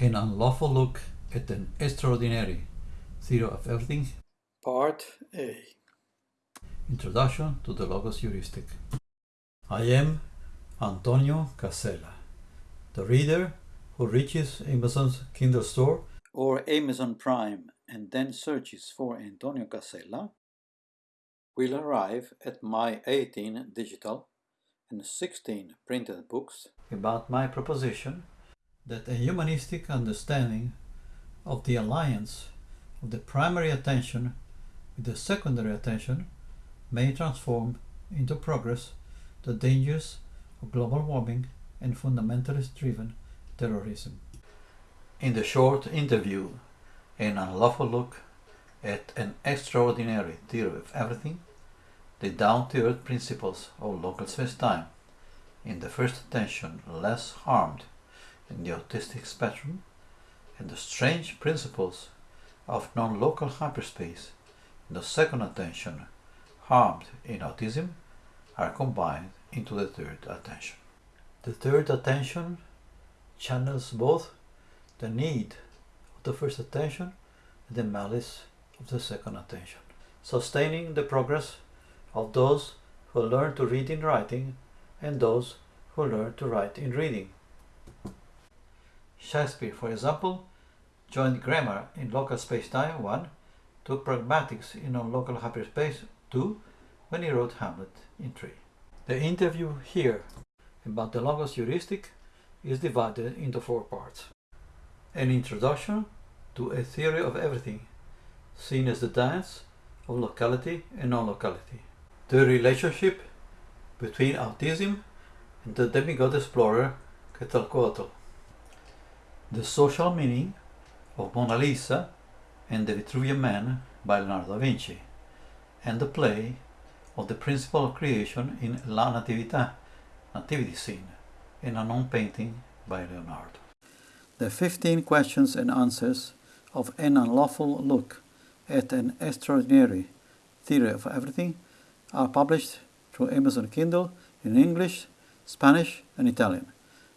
An unlawful look at an extraordinary theory of everything. Part A. Introduction to the Logos Heuristic. I am Antonio Casella, the reader who reaches Amazon's Kindle store Or Amazon Prime and then searches for Antonio Casella will arrive at my 18 digital and 16 printed books about my proposition that a humanistic understanding of the alliance of the primary attention with the secondary attention may transform into progress the dangers of global warming and fundamentalist driven terrorism. In the short interview, An Unlawful Look at an Extraordinary Theory of Everything, the down to earth principles of local space time, in the first attention less harmed in the autistic spectrum, and the strange principles of non local hyperspace the second attention harmed in autism are combined into the third attention. The third attention channels both the need of the first attention and the malice of the second attention, sustaining the progress of those who learn to read in writing and those who learn to write in reading. Shakespeare, for example, joined grammar in local space-time 1, took pragmatics in non-local hyperspace 2 when he wrote Hamlet in 3. The interview here about the Logos heuristic is divided into four parts. An introduction to a theory of everything, seen as the dance of locality and non-locality. The relationship between autism and the demigod explorer Quetzalcoatl. The social meaning of Mona Lisa and the Vitruvian Man by Leonardo da Vinci, and the play of the principle of creation in La Natività, Nativity Scene, in a non-painting by Leonardo. The 15 questions and answers of An Unlawful Look at an Extraordinary Theory of Everything are published through Amazon Kindle in English, Spanish, and Italian.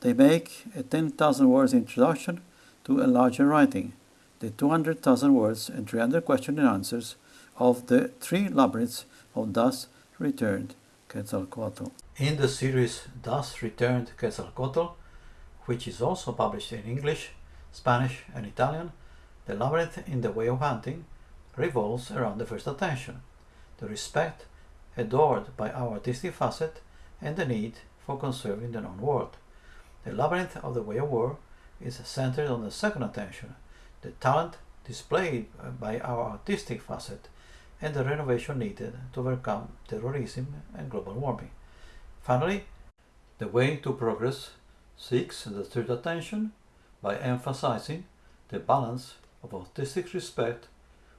They make a 10,000 words introduction to a larger writing, the 200,000 words and 300 questions and answers of the three labyrinths of Thus Returned Quetzalcoatl. In the series Thus Returned Quetzalcoatl, which is also published in English, Spanish, and Italian, the labyrinth in the way of hunting revolves around the first attention, the respect adored by our artistic facet, and the need for conserving the known world. The labyrinth of the way of war is centered on the second attention, the talent displayed by our artistic facet, and the renovation needed to overcome terrorism and global warming. Finally, the way to progress seeks the third attention by emphasizing the balance of artistic respect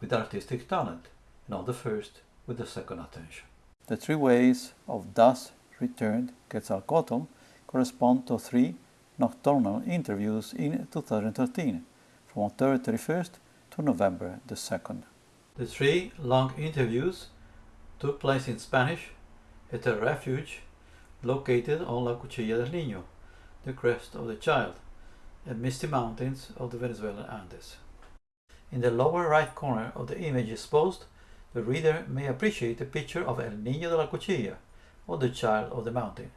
with artistic talent, not the first with the second attention. The three ways of thus returned Quetzalcoatl correspond to three nocturnal interviews in 2013, from October 31st to November the 2nd. The three long interviews took place in Spanish at a refuge located on La Cuchilla del Niño, the crest of the child, and misty mountains of the Venezuelan Andes. In the lower right corner of the image exposed, the reader may appreciate a picture of El Niño de la Cuchilla, or the child of the mountain.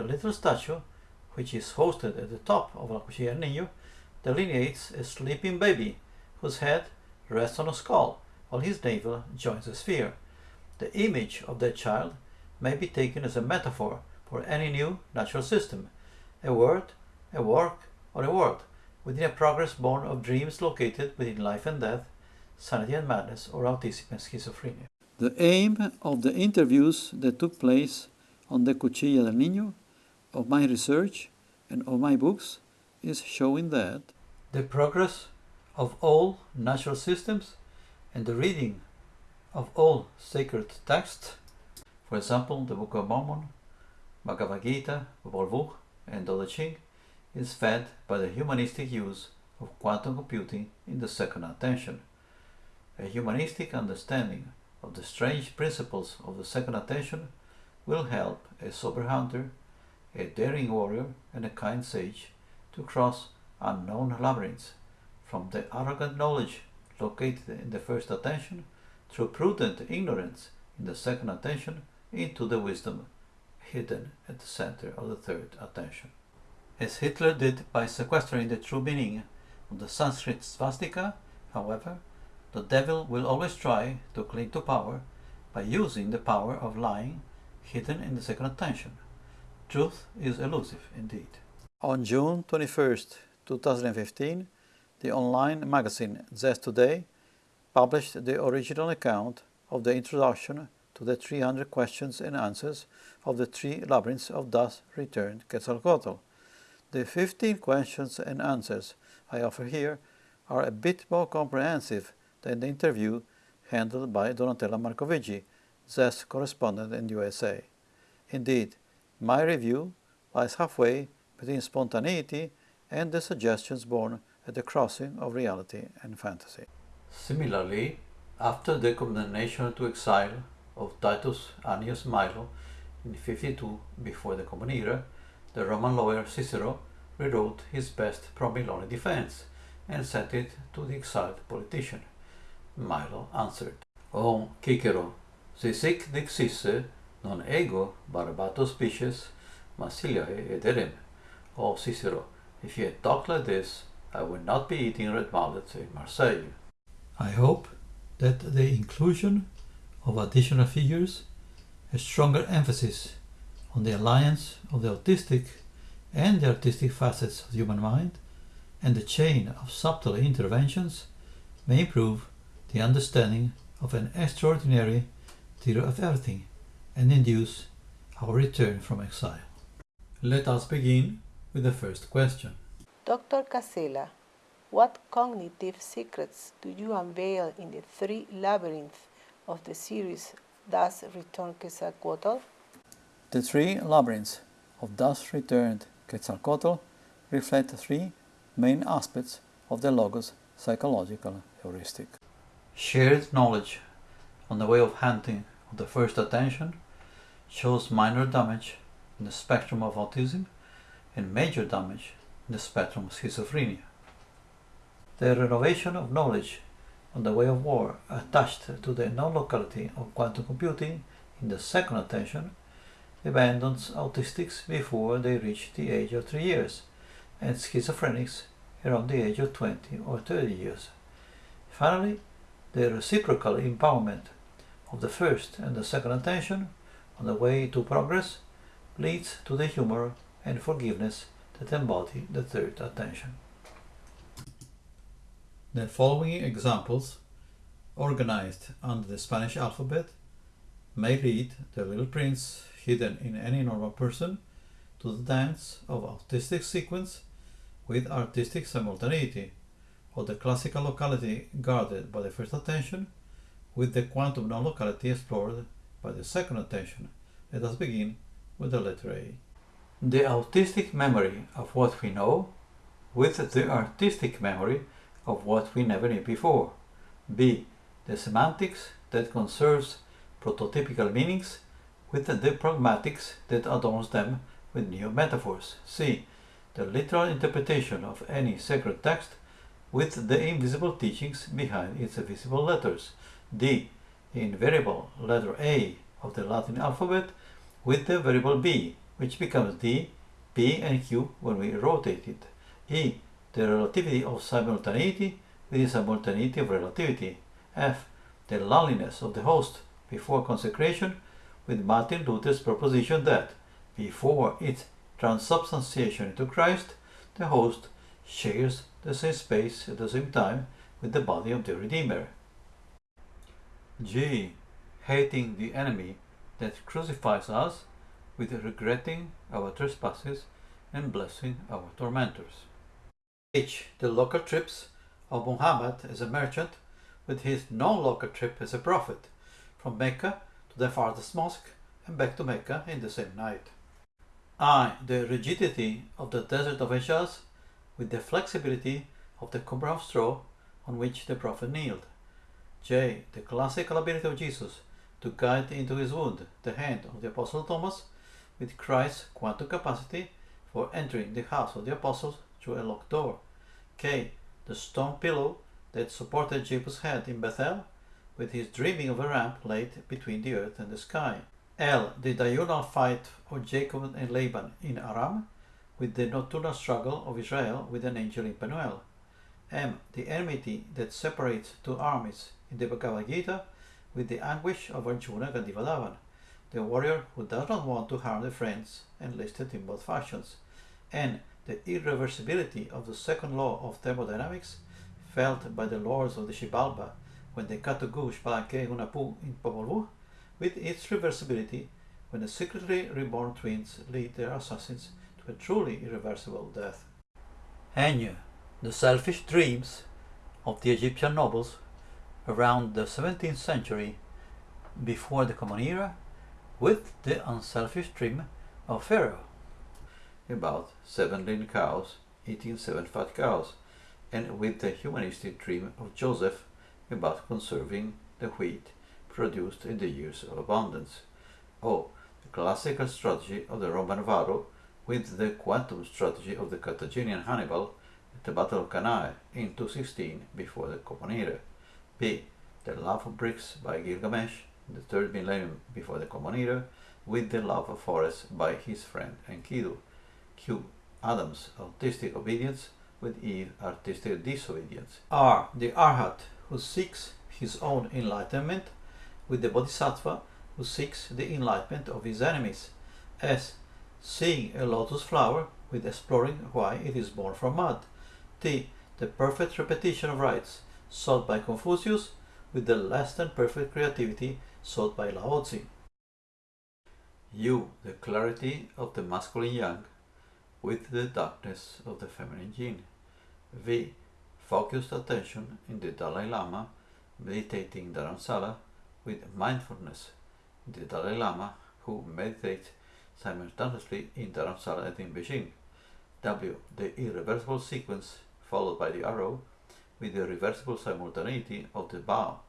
The little statue, which is hosted at the top of La Cuchilla del Niño, delineates a sleeping baby whose head rests on a skull while his navel joins a sphere. The image of that child may be taken as a metaphor for any new natural system, a word, a work, or a world within a progress born of dreams located within life and death, sanity and madness, or autism and schizophrenia. The aim of the interviews that took place on the Cuchilla del Niño, of my research, and of my books is showing that the progress of all natural systems and the reading of all sacred texts, for example, the Book of Mormon, Bhagavad Gita, Vuh, and Te Ching, is fed by the humanistic use of quantum computing in the second attention. A humanistic understanding of the strange principles of the second attention will help a sober hunter, a daring warrior, and a kind sage to cross unknown labyrinths, from the arrogant knowledge located in the first attention, through prudent ignorance in the second attention, into the wisdom hidden at the center of the third attention. As Hitler did by sequestering the true meaning of the Sanskrit swastika, however, the devil will always try to cling to power by using the power of lying hidden in the second attention. Truth is elusive indeed. On June 21st, 2015, the online magazine Zest Today published the original account of the introduction to the 300 questions and answers of the three labyrinths of thus returned Quetzalcoatl. The 15 questions and answers I offer here are a bit more comprehensive than the interview handled by Donatella Marcovigi, Zest correspondent in the USA. Indeed, my review lies halfway between spontaneity and the suggestions born at the crossing of reality and fantasy. Similarly, after the condemnation to exile of Titus Annius Milo in 52 before the Common Era, the Roman lawyer Cicero rewrote his best pro-Milone defense and sent it to the exiled politician. Milo answered, O Cicero, si sic dixisse non ego barbato species, Massiliae ederem. Eh, eh, o oh, Cicero, if you had talked like this, I would not be eating red mullet in Marseille. I hope that the inclusion of additional figures, a stronger emphasis on the alliance of the autistic and the artistic facets of the human mind, and the chain of subtle interventions may improve the understanding of an extraordinary theory of everything and induce our return from exile. Let us begin with the first question. Dr. Casella, what cognitive secrets do you unveil in the three labyrinths of the series Thus Returned Quetzalcoatl? The three labyrinths of Thus Returned Quetzalcoatl reflect three main aspects of the Logos psychological heuristic. Shared knowledge on the way of hunting the first attention shows minor damage in the spectrum of autism and major damage in the spectrum of schizophrenia. The renovation of knowledge on the way of war attached to the non-locality of quantum computing in the second attention abandons autistics before they reach the age of 3 years and schizophrenics around the age of 20 or 30 years. Finally, the reciprocal empowerment of the first and the second attention on the way to progress leads to the humor and forgiveness that embody the third attention. The following examples, organized under the Spanish alphabet, may lead the little prince hidden in any normal person to the dance of artistic sequence with artistic simultaneity, or the classical locality guarded by the first attention with the quantum non-locality explored by the second attention. Let us begin with the letter A. The autistic memory of what we know with the artistic memory of what we never knew before. B. The semantics that conserves prototypical meanings with the pragmatics that adorns them with new metaphors. C. The literal interpretation of any sacred text with the invisible teachings behind its visible letters. D. The invariable letter A of the Latin alphabet with the variable B, which becomes D, P and Q when we rotate it. E. The relativity of simultaneity with the simultaneity of relativity. F. The loneliness of the host before consecration with Martin Luther's proposition that before its transubstantiation into Christ, the host shares the same space at the same time with the body of the Redeemer. G. Hating the enemy that crucifies us with regretting our trespasses and blessing our tormentors. H. The local trips of Muhammad as a merchant with his non-local trip as a prophet from Mecca to the farthest mosque and back to Mecca in the same night. I. The rigidity of the desert of Hejaz with the flexibility of the cumber of straw on which the prophet kneeled. J. The classical ability of Jesus to guide into his wound the hand of the Apostle Thomas with Christ's quantum capacity for entering the house of the apostles through a locked door K. The stone pillow that supported Jacob's head in Bethel, with his dreaming of a ramp laid between the earth and the sky. L. The diurnal fight of Jacob and Laban in Aram, with the nocturnal struggle of Israel with an angel in Penuel. M. The enmity that separates two armies in the Bhagavad Gita, with the anguish of Arjuna Gandhivadavan, the warrior who does not want to harm the friends enlisted in both factions. and the irreversibility of the second law of thermodynamics felt by the lords of the Xibalba when they cut to Gush Palanque Hunahpu in Popol Vuh, with its reversibility when the secretly reborn twins lead their assassins to a truly irreversible death. Enya, the selfish dreams of the Egyptian nobles around the 17th century before the Common Era with the unselfish dream of Pharaoh about seven lean cows eating seven fat cows, and with the humanistic dream of Joseph about conserving the wheat produced in the years of abundance. Oh, the classical strategy of the Roman Varro with the quantum strategy of the Carthaginian Hannibal at the Battle of Cannae in 216 before the Common Era. B. The love of bricks by Gilgamesh in the third millennium before the Common Era with the love of forests by his friend Enkidu. Q. Adam's artistic obedience with Eve artistic disobedience. R. The Arhat who seeks his own enlightenment with the Bodhisattva who seeks the enlightenment of his enemies. S. Seeing a lotus flower with exploring why it is born from mud. T. The perfect repetition of rites sought by Confucius with the less than perfect creativity sought by Lao Tzu. U. The clarity of the masculine yang with the darkness of the feminine yin. V. Focused attention in the Dalai Lama meditating Dharamsala with mindfulness in the Dalai Lama who meditates simultaneously in Dharamsala and in Beijing. W. The irreversible sequence followed by the arrow with the reversible simultaneity of the bow.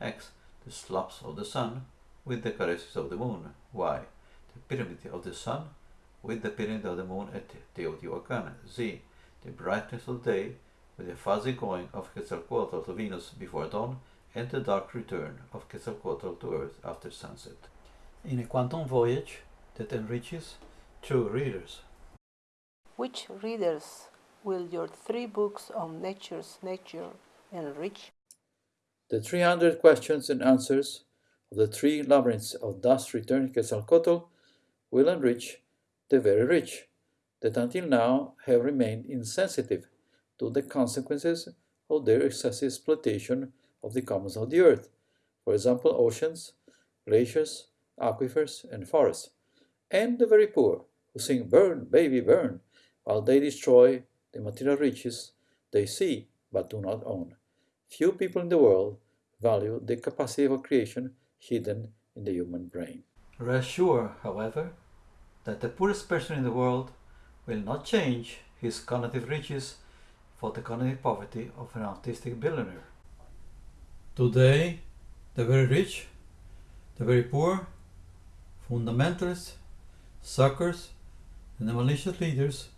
X. The slaps of the sun with the caresses of the moon. Y. The pyramid of the sun with the period of the moon at Teotihuacan. Z. The brightness of the day with the fuzzy going of Quetzalcoatl to Venus before dawn and the dark return of Quetzalcoatl to Earth after sunset. In a quantum voyage that enriches two readers. Which readers will your three books on nature's nature enrich? The 300 questions and answers of the three labyrinths of thus returned Quetzalcoatl will enrich the very rich, that until now have remained insensitive to the consequences of their excessive exploitation of the commons of the earth, for example, oceans, glaciers, aquifers, and forests, and the very poor, who sing burn, baby, burn, while they destroy the material riches they see but do not own. Few people in the world value the capacity of creation hidden in the human brain. Rest sure, however, that the poorest person in the world will not change his cognitive riches for the cognitive poverty of an artistic billionaire. Today, the very rich, the very poor, fundamentalists, suckers, and the malicious leaders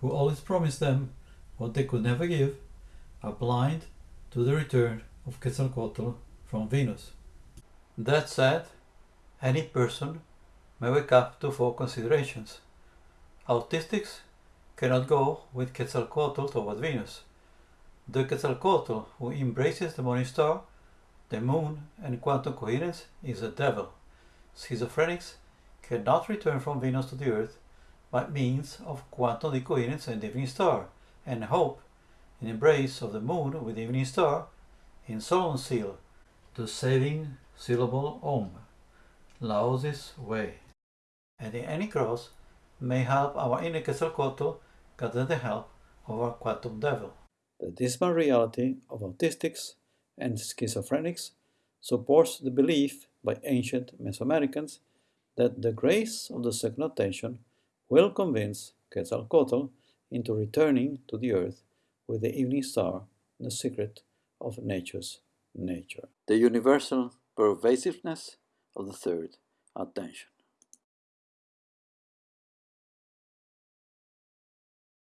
who always promise them what they could never give are blind to the return of Quetzalcoatl from Venus. That said, any person may wake up to four considerations. Autistics cannot go with Quetzalcoatl toward Venus. The Quetzalcoatl who embraces the morning star, the moon, and quantum coherence is a devil. Schizophrenics cannot return from Venus to the Earth by means of quantum decoherence and the evening star, and hope in embrace of the moon with the evening star in Solomon's seal, the saving syllable Om, Laozi's way and in any cross may help our inner Quetzalcoatl gather the help of our quantum devil. The dismal reality of autistics and schizophrenics supports the belief by ancient Mesoamericans that the grace of the second attention will convince Quetzalcoatl into returning to the earth with the evening star the secret of nature's nature. The universal pervasiveness of the third attention.